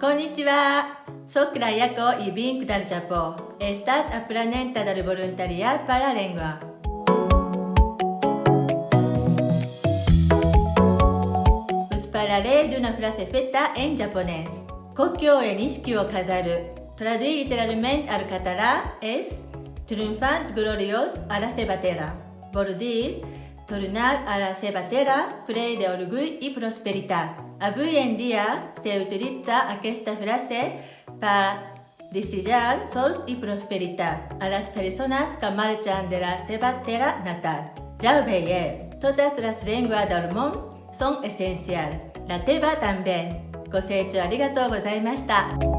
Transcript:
こんにちは。Soc la Yaco y vinc del Japó. He estat aprenent del voluntariat per a llengua. Us parlaré d'una frase feta en japonès. 故郷へ錦を飾る。Traduït literalmente al català és Triunfant gloriós a la seva terra. Vol dir tornar a la seva terra ple d'orgull i prosperitat. Avui en dia se utilitza aquesta frase per desitjar sort i prosperitat a les persones que marxen de la seva terra natal. Ja ho veieu, totes les llengües del món són essencials. La teva també. ご清聴ありがとうございました。